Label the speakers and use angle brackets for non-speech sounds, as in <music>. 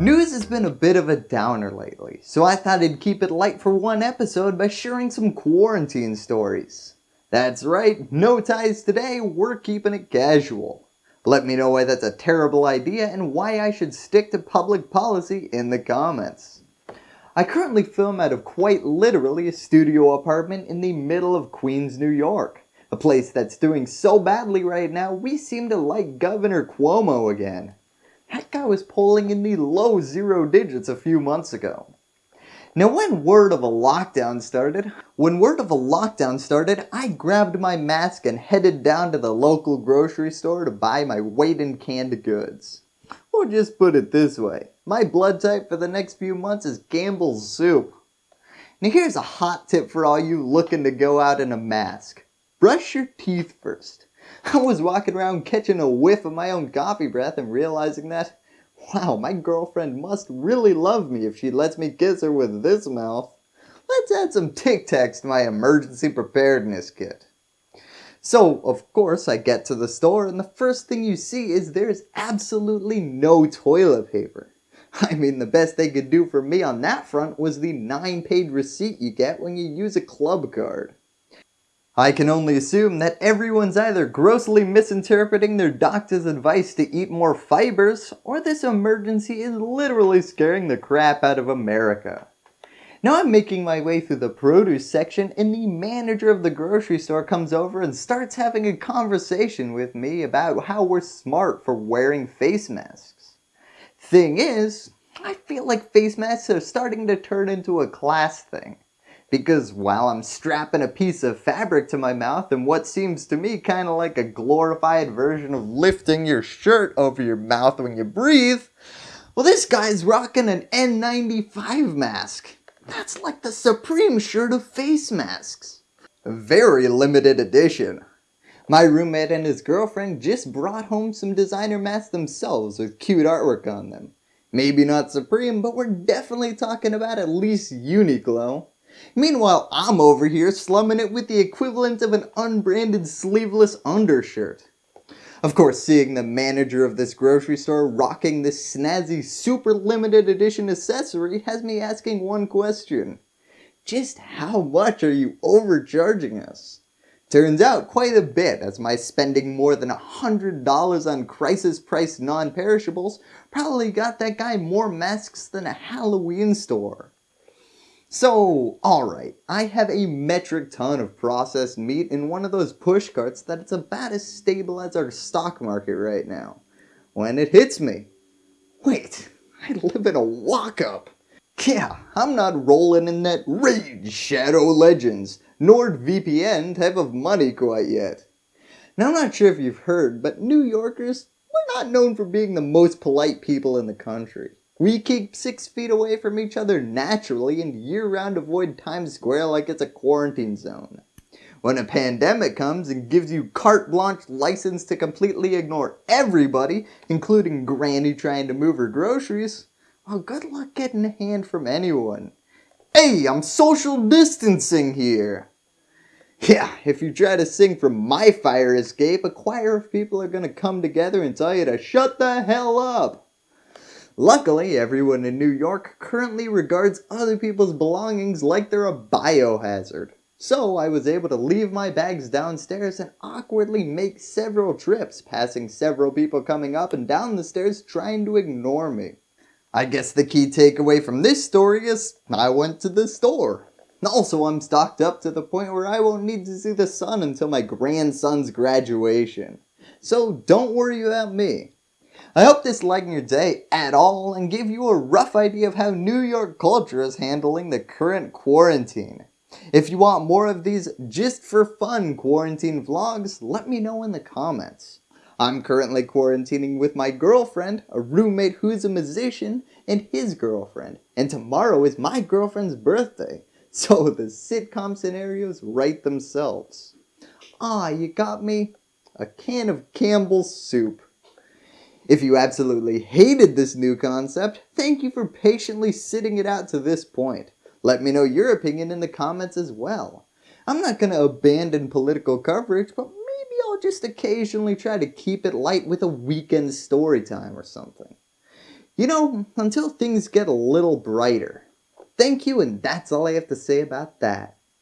Speaker 1: News has been a bit of a downer lately, so I thought I'd keep it light for one episode by sharing some quarantine stories. That's right, no ties today, we're keeping it casual. Let me know why that's a terrible idea and why I should stick to public policy in the comments. I currently film out of quite literally a studio apartment in the middle of Queens, New York. A place that's doing so badly right now we seem to like Governor Cuomo again. That guy was polling in the low zero digits a few months ago. Now when word of a lockdown started, when word of a lockdown started, I grabbed my mask and headed down to the local grocery store to buy my weight in canned goods. Or just put it this way, my blood type for the next few months is Campbell's soup. Now here's a hot tip for all you looking to go out in a mask. Brush your teeth first. <laughs> I was walking around catching a whiff of my own coffee breath and realizing that, wow, my girlfriend must really love me if she lets me kiss her with this mouth. Let's add some Tic Tacs to my emergency preparedness kit. So, of course, I get to the store and the first thing you see is there's absolutely no toilet paper. <laughs> I mean, the best they could do for me on that front was the 9 page receipt you get when you use a club card. I can only assume that everyone's either grossly misinterpreting their doctor's advice to eat more fibers, or this emergency is literally scaring the crap out of America. Now I'm making my way through the produce section and the manager of the grocery store comes over and starts having a conversation with me about how we're smart for wearing face masks. Thing is, I feel like face masks are starting to turn into a class thing because while I'm strapping a piece of fabric to my mouth in what seems to me kind of like a glorified version of lifting your shirt over your mouth when you breathe, well this guy's rocking an N95 mask. That's like the supreme shirt of face masks. Very limited edition. My roommate and his girlfriend just brought home some designer masks themselves with cute artwork on them. Maybe not Supreme, but we're definitely talking about at least Uniqlo. Meanwhile, I'm over here slumming it with the equivalent of an unbranded sleeveless undershirt. Of course, seeing the manager of this grocery store rocking this snazzy super limited edition accessory has me asking one question. Just how much are you overcharging us? Turns out quite a bit as my spending more than $100 on crisis price non-perishables probably got that guy more masks than a Halloween store. So, alright, I have a metric ton of processed meat in one of those push carts that it's about as stable as our stock market right now. When it hits me, wait, I live in a walk-up. Yeah, I'm not rolling in that Raid Shadow Legends, NordVPN type of money quite yet. Now I'm not sure if you've heard, but New Yorkers, we're not known for being the most polite people in the country. We keep six feet away from each other naturally and year-round avoid Times Square like it's a quarantine zone. When a pandemic comes and gives you carte blanche license to completely ignore everybody, including Granny trying to move her groceries, well good luck getting a hand from anyone. Hey, I'm social distancing here. Yeah, if you try to sing from my fire escape, a choir of people are to come together and tell you to shut the hell up. Luckily, everyone in New York currently regards other people's belongings like they're a biohazard. So I was able to leave my bags downstairs and awkwardly make several trips, passing several people coming up and down the stairs trying to ignore me. I guess the key takeaway from this story is I went to the store. Also, I'm stocked up to the point where I won't need to see the sun until my grandson's graduation. So don't worry about me. I hope this lightened your day at all and gave you a rough idea of how New York culture is handling the current quarantine. If you want more of these just for fun quarantine vlogs, let me know in the comments. I'm currently quarantining with my girlfriend, a roommate who's a musician, and his girlfriend. And tomorrow is my girlfriend's birthday. So the sitcom scenarios write themselves. Ah, you got me? A can of Campbell's soup. If you absolutely hated this new concept, thank you for patiently sitting it out to this point. Let me know your opinion in the comments as well. I'm not going to abandon political coverage, but maybe I'll just occasionally try to keep it light with a weekend story time or something. You know, until things get a little brighter. Thank you, and that's all I have to say about that.